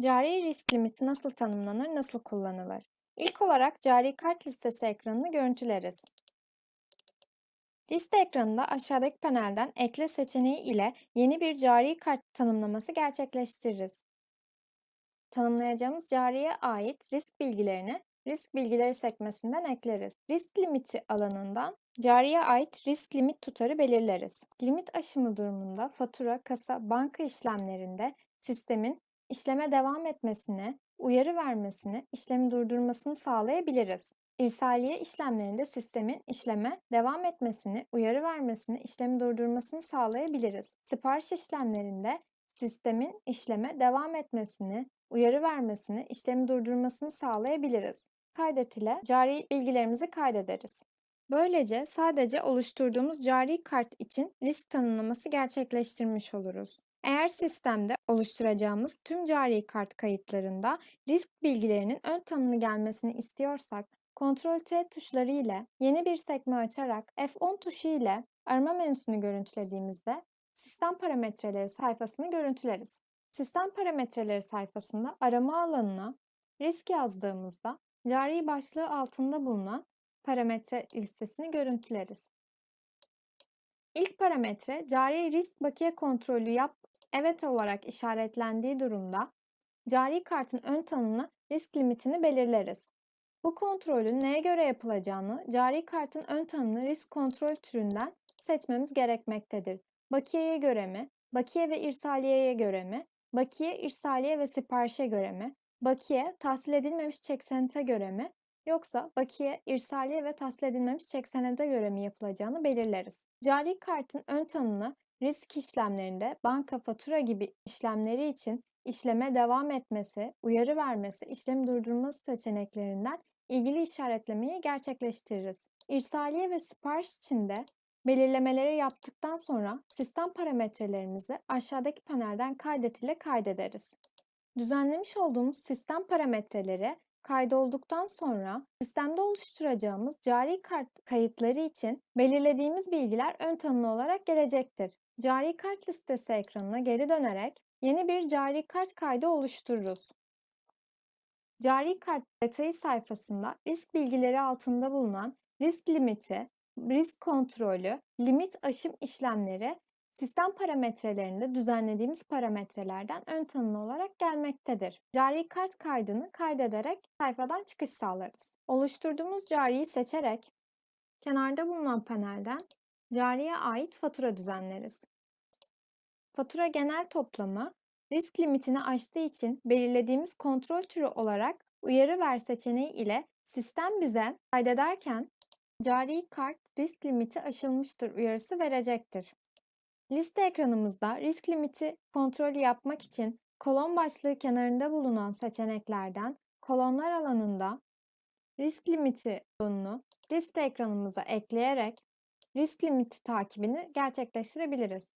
Cari risk limiti nasıl tanımlanır, nasıl kullanılır? İlk olarak cari kart listesi ekranını görüntüleriz. Liste ekranında aşağıdaki panelden ekle seçeneği ile yeni bir cari kart tanımlaması gerçekleştiririz. Tanımlayacağımız cariye ait risk bilgilerini risk bilgileri sekmesinden ekleriz. Risk limiti alanından cariye ait risk limit tutarı belirleriz. Limit aşımı durumunda fatura, kasa, banka işlemlerinde sistemin işleme devam etmesini, uyarı vermesini, işlemi durdurmasını sağlayabiliriz. İrsaliye işlemlerinde sistemin işleme devam etmesini, uyarı vermesini, işlemi durdurmasını sağlayabiliriz. Sipariş işlemlerinde sistemin işleme devam etmesini, uyarı vermesini, işlemi durdurmasını sağlayabiliriz. Kaydet ile cari bilgilerimizi kaydederiz. Böylece sadece oluşturduğumuz cari kart için risk tanımlaması gerçekleştirmiş oluruz. Eğer sistemde oluşturacağımız tüm cari kart kayıtlarında risk bilgilerinin ön tanımlı gelmesini istiyorsak, Ctrl T tuşları ile yeni bir sekme açarak F10 tuşu ile arama menüsünü görüntülediğimizde sistem parametreleri sayfasını görüntüleriz. Sistem parametreleri sayfasında arama alanına risk yazdığımızda cari başlığı altında bulunan parametre listesini görüntüleriz. İlk parametre cari risk bakiye kontrolü yap evet olarak işaretlendiği durumda cari kartın ön tanımlı risk limitini belirleriz. Bu kontrolün neye göre yapılacağını cari kartın ön tanımlı risk kontrol türünden seçmemiz gerekmektedir. Bakiyeye göre mi, bakiye ve irsaliyeye göre mi, bakiye, irsaliye ve siparişe göre mi, bakiye, tahsil edilmemiş çek senete göre mi, yoksa bakiye, irsaliye ve tahsil edilmemiş çek senede göre mi yapılacağını belirleriz. Cari kartın ön tanımlı risk işlemlerinde banka fatura gibi işlemleri için işleme devam etmesi, uyarı vermesi, işlemi durdurması seçeneklerinden ilgili işaretlemeyi gerçekleştiririz. İrsaliye ve sipariş için de belirlemeleri yaptıktan sonra sistem parametrelerimizi aşağıdaki panelden kaydet ile kaydederiz. Düzenlemiş olduğumuz sistem parametreleri kaydolduktan sonra sistemde oluşturacağımız cari kart kayıtları için belirlediğimiz bilgiler ön tanımlı olarak gelecektir. Cari kart listesi ekranına geri dönerek yeni bir cari kart kaydı oluştururuz. Cari kart detayı sayfasında risk bilgileri altında bulunan risk limiti, risk kontrolü, limit aşım işlemleri sistem parametrelerinde düzenlediğimiz parametrelerden ön tanımlı olarak gelmektedir. Cari kart kaydını kaydederek sayfadan çıkış sağlarız. Oluşturduğumuz cariyi seçerek kenarda bulunan panelden cariye ait fatura düzenleriz. Fatura genel toplamı risk limitini aştığı için belirlediğimiz kontrol türü olarak uyarı ver seçeneği ile sistem bize kaydederken cari kart risk limiti aşılmıştır uyarısı verecektir. Liste ekranımızda risk limiti kontrolü yapmak için kolon başlığı kenarında bulunan seçeneklerden kolonlar alanında risk limiti butonunu liste ekranımıza ekleyerek risk limiti takibini gerçekleştirebiliriz.